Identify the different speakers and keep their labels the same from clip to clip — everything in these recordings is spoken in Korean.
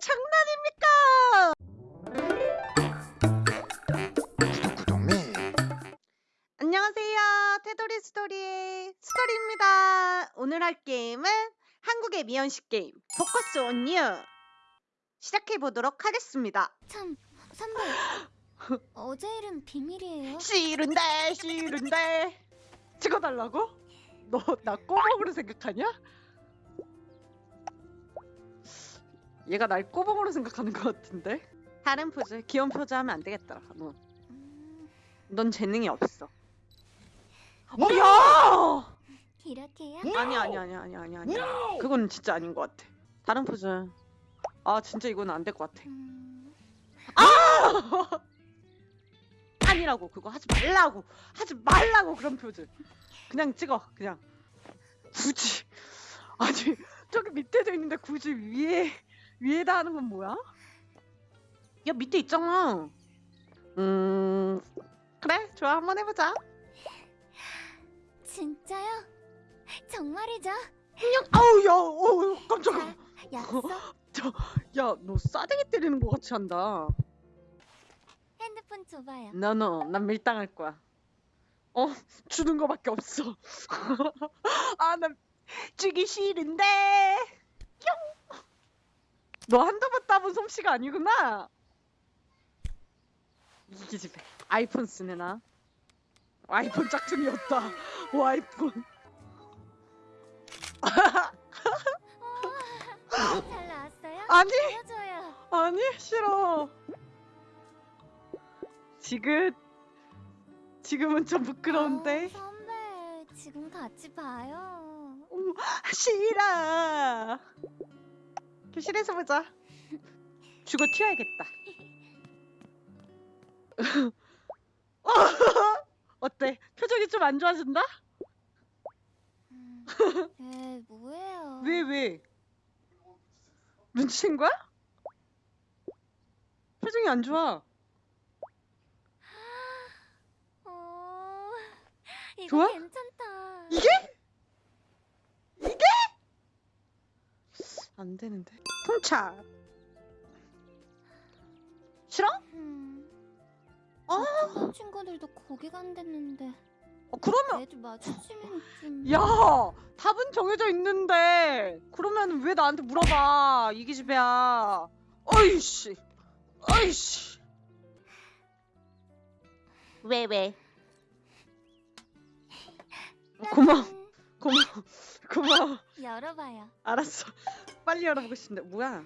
Speaker 1: 장난입니까?
Speaker 2: 구독미
Speaker 1: 안녕하세요. 테도리 스토리의 스토리입니다. 오늘 할 게임은 한국의 미연식 게임 포커스 온 유 시작해 보도록 하겠습니다.
Speaker 3: 참, 선배. 어제 일은 비밀이에요.
Speaker 1: 싫은데 싫은데 찍어달라고? 너 나 꼬먹으로 생각하냐? 얘가 날 꼬먹으로 생각하는 것 같은데? 다른 포즈 귀여운 포즈 하면 안 되겠더라 너.
Speaker 3: 음,
Speaker 1: 넌 재능이 없어. 야!
Speaker 3: 이렇게요?
Speaker 1: 아니 아니 아니 아니 아니 아니. 그건 진짜 아닌 것 같아. 다른 포즈. 아 진짜 이건 안 될 것 같아.
Speaker 3: 음,
Speaker 1: 아니라고 그거 하지 말라고 하지 말라고 그런 표즈. 그냥 찍어 그냥. 굳이. 아니 저기 밑에도 있는데 굳이 위에 위에다 하는 건 뭐야? 야 밑에 있잖아 음 그래 좋아 한번 해보자
Speaker 3: 진짜요? 정말이죠?
Speaker 1: 아우 야 어우 깜짝아
Speaker 3: 약속?
Speaker 1: 야너 싸대기 때리는 것 같이 한다
Speaker 3: 핸드폰 줘봐요.
Speaker 1: 너너 난 밀당할 거야. 어 주는 거밖에 없어. 아난 주기 싫은데. 너 한두 번 따본 솜씨가 아니구나. 이 기 집에 아이폰 쓰네 나. 아이폰 짝퉁이었다. 오 아이폰.
Speaker 3: 잘 나왔어요?
Speaker 1: 아니
Speaker 3: 보여줘요.
Speaker 1: 아니 싫어. 지금 지금은 좀 부끄러운데.
Speaker 3: 어, 선배, 지금 같이 봐요.
Speaker 1: 어머, 싫어. 교실에서 보자. 주고 튀어야겠다. 어때? 표정이 좀 안 좋아진다?
Speaker 3: 음, 에, 뭐예요?
Speaker 1: 왜 왜? 눈치챈 거야? 표정이 안 좋아.
Speaker 3: 어, 이거
Speaker 1: 좋아?
Speaker 3: 괜찮다.
Speaker 1: 이게? 이게? 안 되는데. 통차. 싫어?
Speaker 3: 음,
Speaker 1: 어?
Speaker 3: 다른 친구들도 거기 간댔는데
Speaker 1: 어 그러면
Speaker 3: 애들 마주치면 좀.
Speaker 1: 야 답은 정해져 있는데 그러면 왜 나한테 물어봐 이기집애야 어이씨 어이씨 왜 왜? 고마워
Speaker 3: 짠.
Speaker 1: 고마워 고마워
Speaker 3: 열어봐요.
Speaker 1: 알았어 빨리 열어보고 싶은데 뭐야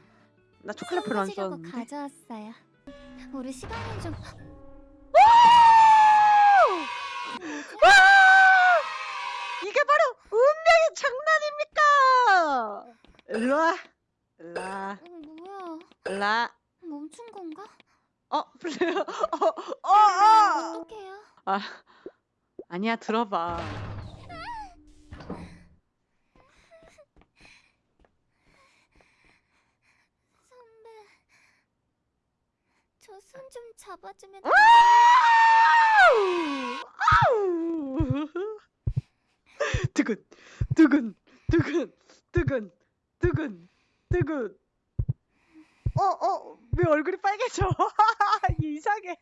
Speaker 1: 나 초콜릿 별로 안 좋아하는데
Speaker 3: 가져왔어요. 우리 시간이 좀.
Speaker 1: 와! 이게 바로 운명의 장난입니까? 일로와 일로와
Speaker 3: 어, 뭐야?
Speaker 1: 일로와
Speaker 3: 멈춘 건가?
Speaker 1: 어 플레이어 어어 어, 어.
Speaker 3: 어떡해요?
Speaker 1: 아 아니야 들어봐
Speaker 3: 선배, 저 손 좀 잡아주면!
Speaker 1: 두근 두근 두근 두근 두근 두근 어어 왜 얼굴이 빨개져? 이상해